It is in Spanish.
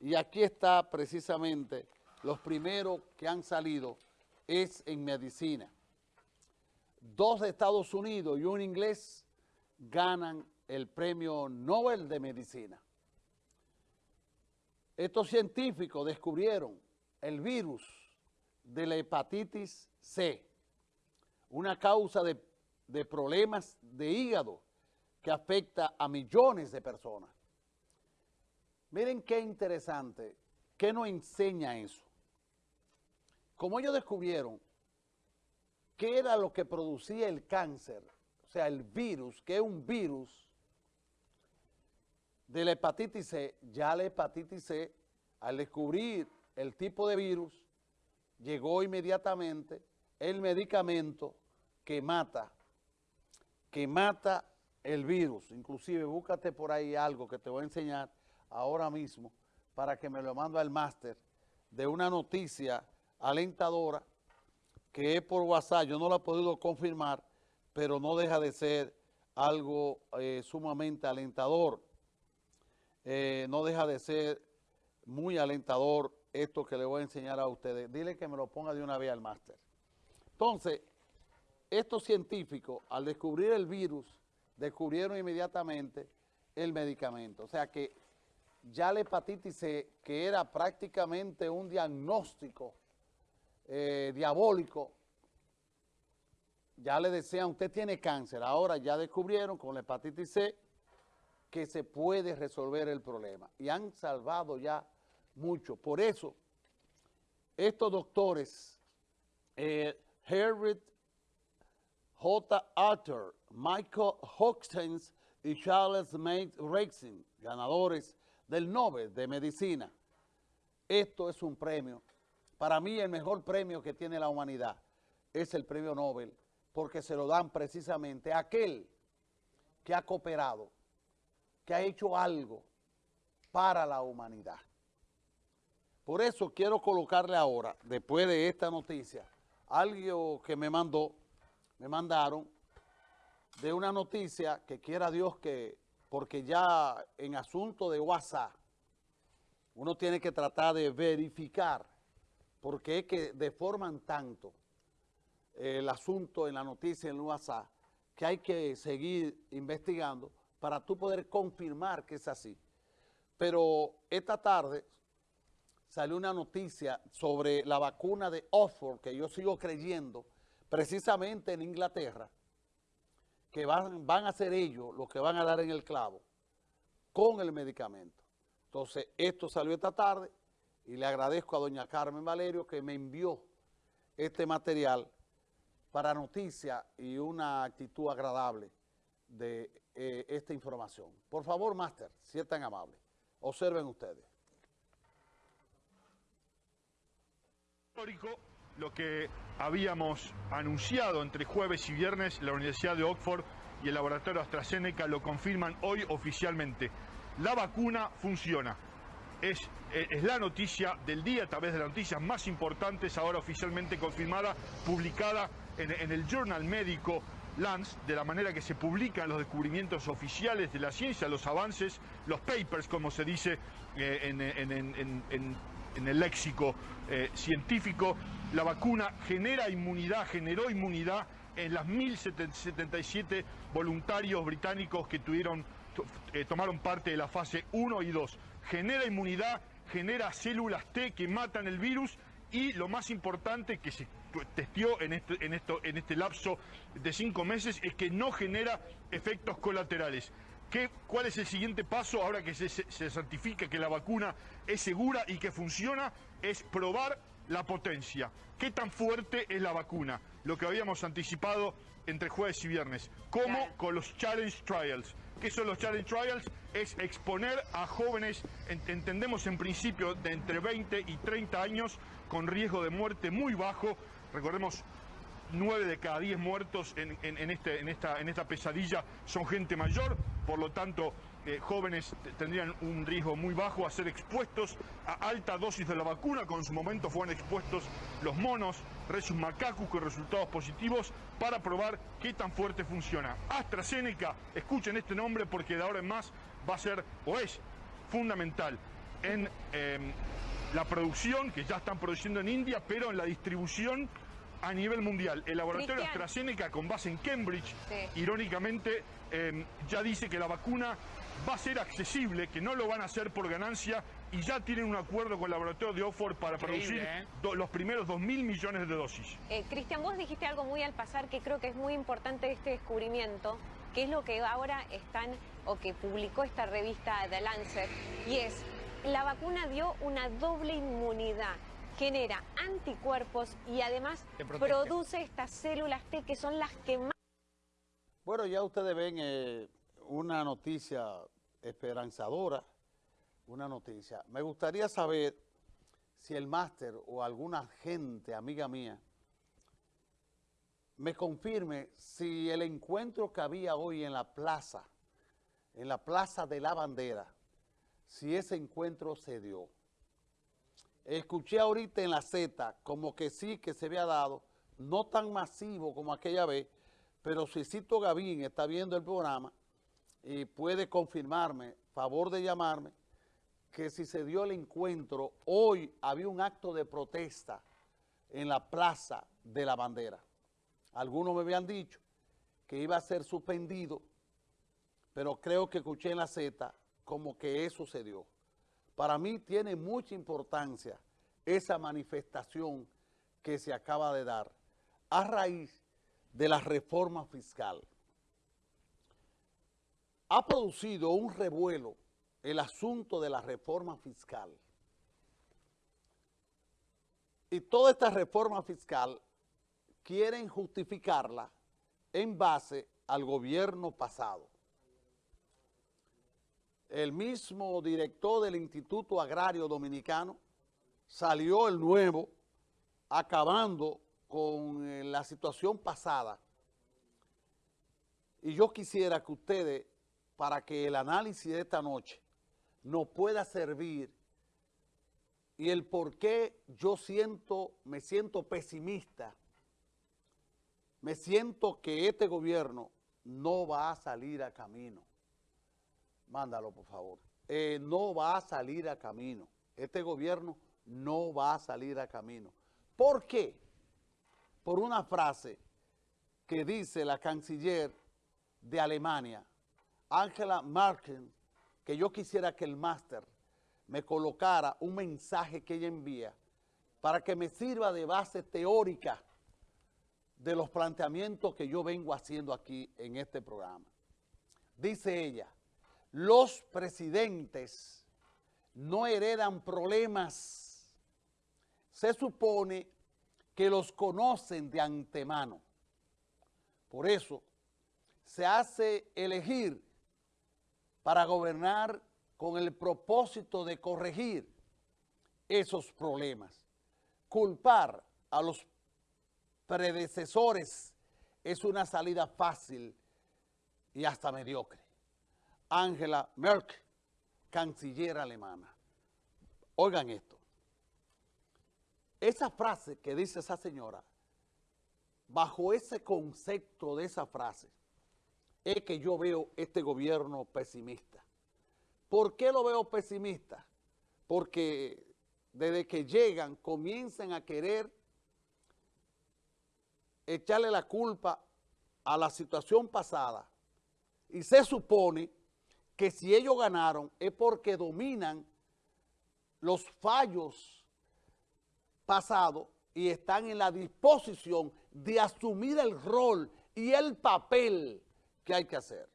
Y aquí está precisamente los primeros que han salido es en medicina. Dos de Estados Unidos y un inglés ganan el premio Nobel de Medicina. Estos científicos descubrieron el virus de la hepatitis C, una causa de, de problemas de hígado que afecta a millones de personas. Miren qué interesante, ¿qué nos enseña eso? Como ellos descubrieron qué era lo que producía el cáncer, o sea, el virus, que es un virus de la hepatitis C, ya la hepatitis C, al descubrir el tipo de virus, llegó inmediatamente el medicamento que mata, que mata el virus. Inclusive, búscate por ahí algo que te voy a enseñar ahora mismo para que me lo mando al máster de una noticia alentadora que es por WhatsApp. Yo no la he podido confirmar, pero no deja de ser algo eh, sumamente alentador. Eh, no deja de ser muy alentador esto que le voy a enseñar a ustedes. Dile que me lo ponga de una vez al máster. Entonces, estos científicos, al descubrir el virus, descubrieron inmediatamente el medicamento. O sea que ya la hepatitis C, que era prácticamente un diagnóstico eh, diabólico, ya le decían, usted tiene cáncer. Ahora ya descubrieron con la hepatitis C que se puede resolver el problema. Y han salvado ya mucho. Por eso, estos doctores, eh, Herbert J. Arthur, Michael Hoxtons y Charles May Rexin, ganadores del Nobel de Medicina. Esto es un premio. Para mí el mejor premio que tiene la humanidad es el premio Nobel, porque se lo dan precisamente a aquel que ha cooperado, que ha hecho algo para la humanidad. Por eso quiero colocarle ahora, después de esta noticia, algo que me mandó, me mandaron, de una noticia que quiera Dios que, porque ya en asunto de WhatsApp, uno tiene que tratar de verificar, porque es que deforman tanto el asunto en la noticia en WhatsApp, que hay que seguir investigando para tú poder confirmar que es así. Pero esta tarde salió una noticia sobre la vacuna de Oxford, que yo sigo creyendo, precisamente en Inglaterra, que van, a ser ellos los que van a dar en el clavo con el medicamento. Entonces, esto salió esta tarde y le agradezco a doña Carmen Valerio que me envió este material para noticia y una actitud agradable de eh, esta información. Por favor, máster, si es tan amable, observen ustedes. Lo que habíamos anunciado entre jueves y viernes, la Universidad de Oxford y el laboratorio AstraZeneca lo confirman hoy oficialmente. La vacuna funciona. Es, eh, es, la noticia del día, a través de las noticias más importantes, ahora oficialmente confirmada, publicada en el Journal Médico Lance, de la manera que se publican los descubrimientos oficiales de la ciencia, los avances, los papers, como se dice eh, en, el léxico eh, científico, la vacuna genera inmunidad, generó inmunidad en las 1.077 voluntarios británicos que tuvieron, eh, tomaron parte de la fase 1 y 2. Genera inmunidad, genera células T que matan el virus y lo más importante que se testió en este, en, esto, en este lapso de cinco meses es que no genera efectos colaterales. ¿Qué, ¿Cuál es el siguiente paso ahora que se, se, certifica que la vacuna es segura y que funciona? Es probar la potencia. ¿Qué tan fuerte es la vacuna? Lo que habíamos anticipado entre jueves y viernes. ¿Cómo? Con los Challenge Trials. ¿Qué son los Challenge Trials? Es exponer a jóvenes, entendemos en principio, de entre 20 y 30 años, con riesgo de muerte muy bajo. Recordemos, 9 de cada 10 muertos en, este, en esta pesadilla son gente mayor, por lo tanto eh, jóvenes tendrían un riesgo muy bajo a ser expuestos a alta dosis de la vacuna, con su momento fueron expuestos los monos, Resus macacus con resultados positivos para probar qué tan fuerte funciona. AstraZeneca, escuchen este nombre porque de ahora en más va a ser o es fundamental. en em, la producción, que ya están produciendo en India, pero en la distribución a nivel mundial. El laboratorio AstraZeneca, con base en Cambridge, irónicamente, em, ya dice que la vacuna va a ser accesible, que no lo van a hacer por ganancia y ya tienen un acuerdo con el laboratorio de Oxford para producir ¿eh? los primeros 2 mil millones de dosis. Eh, Cristian, vos dijiste algo muy al pasar que creo que es muy importante este descubrimiento, que es lo que ahora están, o que publicó esta revista The Lancet, y es, la vacuna dio una doble inmunidad genera anticuerpos y además produce estas células T que son las que más... Bueno, ya ustedes ven eh, una noticia esperanzadora, una noticia. Me gustaría saber si el máster o alguna gente, amiga mía, me confirme si el encuentro que había hoy en la plaza, en la plaza de la bandera, si ese encuentro se dio. Escuché ahorita en la Z como que sí que se había dado, no tan masivo como aquella vez, pero si Cito Gavín está viendo el programa y puede confirmarme, favor de llamarme, que si se dio el encuentro, hoy había un acto de protesta en la Plaza de la Bandera. Algunos me habían dicho que iba a ser suspendido, pero creo que escuché en la Z como que eso se dio. Para mí tiene mucha importancia esa manifestación que se acaba de dar a raíz de la reforma fiscal. Ha producido un revuelo el asunto de la reforma fiscal. Y toda esta reforma fiscal quieren justificarla en base al gobierno pasado. El mismo director del Instituto Agrario Dominicano salió el nuevo acabando con eh, la situación pasada. Y yo quisiera que ustedes, para que el análisis de esta noche nos pueda servir y el por qué yo siento, me siento pesimista, me siento que este gobierno no va a salir a camino. Mándalo, por favor. Eh, no va a salir a camino. Este gobierno no va a salir a camino. ¿Por qué? Por una frase que dice la canciller de Alemania, Angela Merkel, que yo quisiera que el máster me colocara un mensaje que ella envía para que me sirva de base teórica de los planteamientos que yo vengo haciendo aquí en este programa. Dice ella, los presidentes no heredan problemas se supone que los conocen de antemano. Por eso se hace elegir para gobernar con el propósito de corregir esos problemas. Culpar a los predecesores es una salida fácil y hasta mediocre. Angela Merkel, canciller alemana. Oigan esto. Esa frase que dice esa señora, bajo ese concepto de esa frase, es que yo veo este gobierno pesimista. ¿Por qué lo veo pesimista? Porque desde que llegan comienzan a querer echarle la culpa a la situación pasada y se supone que si ellos ganaron es porque dominan los fallos pasado y están en la disposición de asumir el rol y el papel que hay que hacer.